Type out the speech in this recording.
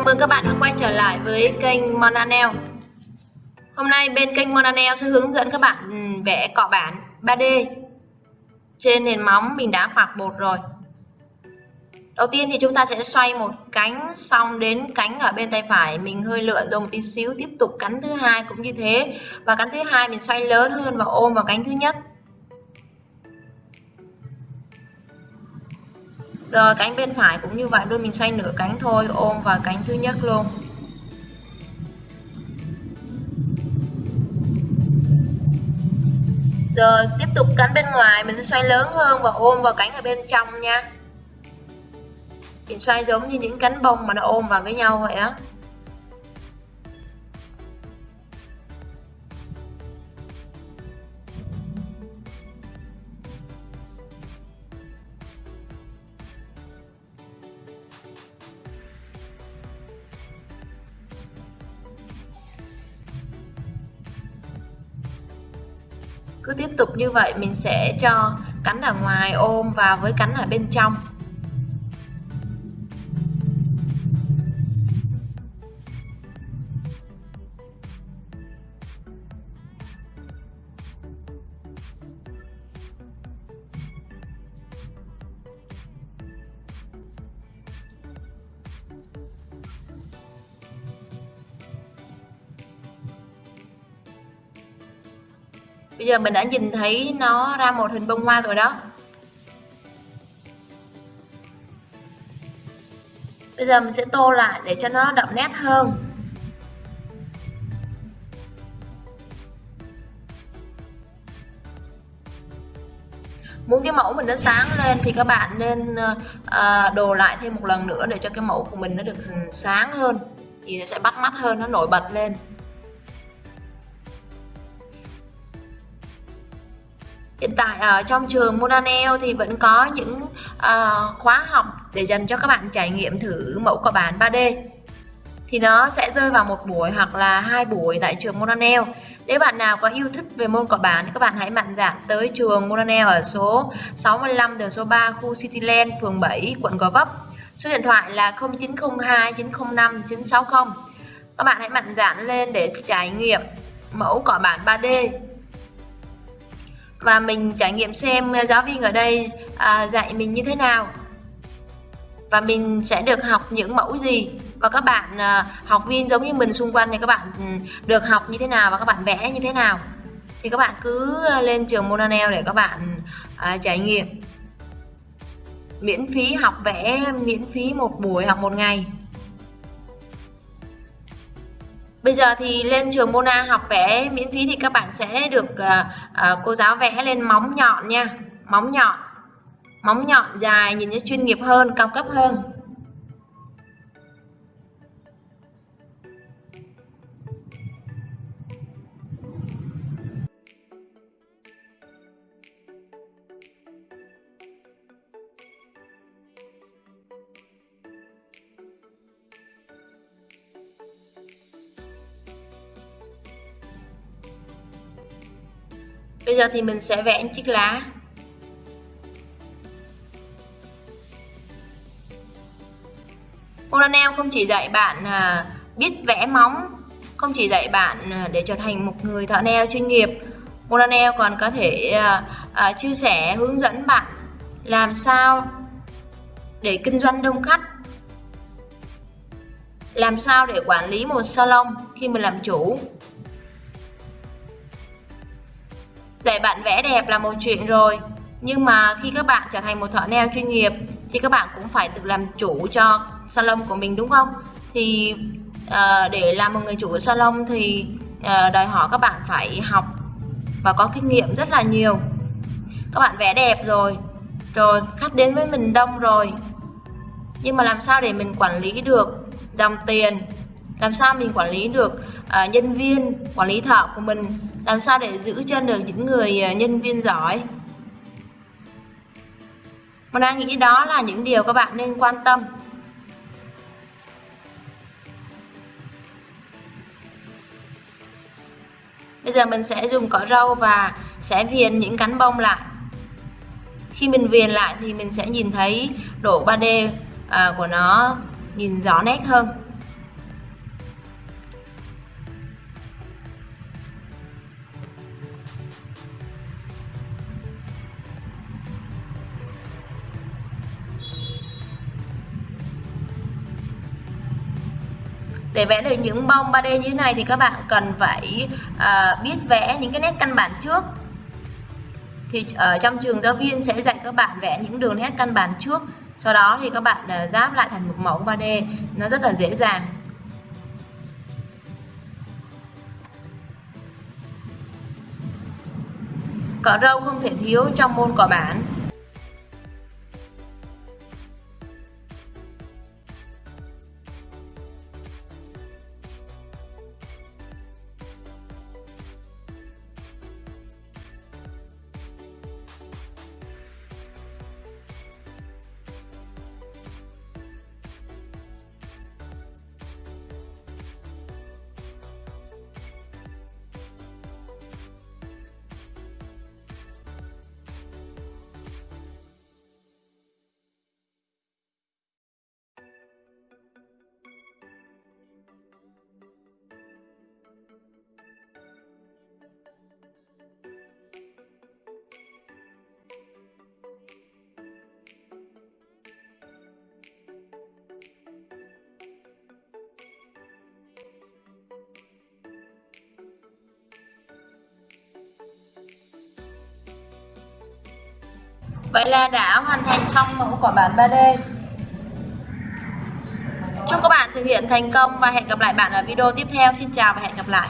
Chào mừng các bạn đã quay trở lại với kênh Monanel Hôm nay bên kênh Monanel sẽ hướng dẫn các bạn ừ, vẽ cọ bản 3D trên nền móng mình đã phạc bột rồi. Đầu tiên thì chúng ta sẽ xoay một cánh, xong đến cánh ở bên tay phải mình hơi lượn rồi một tí xíu, tiếp tục cánh thứ hai cũng như thế. Và cánh thứ hai mình xoay lớn hơn và ôm vào cánh thứ nhất. Rồi cánh bên phải cũng như vậy luôn mình xoay nửa cánh thôi, ôm vào cánh thứ nhất luôn. Rồi tiếp tục cánh bên ngoài, mình sẽ xoay lớn hơn và ôm vào cánh ở bên trong nha. Mình xoay giống như những cánh bông mà nó ôm vào với nhau vậy á. Cứ tiếp tục như vậy, mình sẽ cho cánh ở ngoài ôm vào với cánh ở bên trong. Bây giờ mình đã nhìn thấy nó ra một hình bông hoa rồi đó. Bây giờ mình sẽ tô lại để cho nó đậm nét hơn. Muốn cái mẫu mình nó sáng lên thì các bạn nên uh, đồ lại thêm một lần nữa để cho cái mẫu của mình nó được sáng hơn. Thì nó sẽ bắt mắt hơn nó nổi bật lên. Hiện tại ở trong trường Monanel thì vẫn có những uh, khóa học để dành cho các bạn trải nghiệm thử mẫu cọ bản 3D thì nó sẽ rơi vào một buổi hoặc là hai buổi tại trường Monanel. Nếu bạn nào có yêu thích về môn cọ bản thì các bạn hãy mạnh dạn tới trường Monanel ở số 65 đường số 3 khu Cityland, phường 7, quận Gò Vấp. Số điện thoại là 0902 905 960. Các bạn hãy mạnh dạn lên để trải nghiệm mẫu cỏ bản 3D và mình trải nghiệm xem giáo viên ở đây à, dạy mình như thế nào. Và mình sẽ được học những mẫu gì. Và các bạn à, học viên giống như mình xung quanh thì các bạn ừ, được học như thế nào và các bạn vẽ như thế nào. Thì các bạn cứ à, lên trường Monanel để các bạn à, trải nghiệm. Miễn phí học vẽ miễn phí một buổi học một ngày. Bây giờ thì lên trường Mona học vẽ miễn phí thì các bạn sẽ được uh, uh, cô giáo vẽ lên móng nhọn nha. Móng nhọn. Móng nhọn dài nhìn nó chuyên nghiệp hơn, cao cấp hơn. Bây giờ thì mình sẽ vẽ chiếc lá. Oranel không chỉ dạy bạn à, biết vẽ móng, không chỉ dạy bạn à, để trở thành một người thợ nail chuyên nghiệp. Oranel còn có thể à, chia sẻ hướng dẫn bạn làm sao để kinh doanh đông khách làm sao để quản lý một salon khi mình làm chủ Dạy bạn vẽ đẹp là một chuyện rồi, nhưng mà khi các bạn trở thành một thợ nail chuyên nghiệp thì các bạn cũng phải tự làm chủ cho salon của mình đúng không? Thì uh, để làm một người chủ của salon thì uh, đòi hỏi các bạn phải học và có kinh nghiệm rất là nhiều. Các bạn vẽ đẹp rồi, rồi khách đến với mình đông rồi. Nhưng mà làm sao để mình quản lý được dòng tiền làm sao mình quản lý được À, nhân viên quản lý thợ của mình. Làm sao để giữ chân được những người à, nhân viên giỏi? Mình đang nghĩ đó là những điều các bạn nên quan tâm. Bây giờ mình sẽ dùng cỏ râu và sẽ viền những cánh bông lại. Khi mình viền lại thì mình sẽ nhìn thấy độ 3D à, của nó nhìn rõ nét hơn. Để vẽ được những bông 3D như thế này thì các bạn cần phải uh, biết vẽ những cái nét căn bản trước. Thì ở trong trường giáo viên sẽ dạy các bạn vẽ những đường nét căn bản trước. Sau đó thì các bạn ráp giáp lại thành một mẫu 3D nó rất là dễ dàng. Cỏ râu không thể thiếu trong môn cỏ bản. Vậy là đã hoàn thành xong mẫu quả bản 3D. Chúc các bạn thực hiện thành công và hẹn gặp lại bạn ở video tiếp theo. Xin chào và hẹn gặp lại.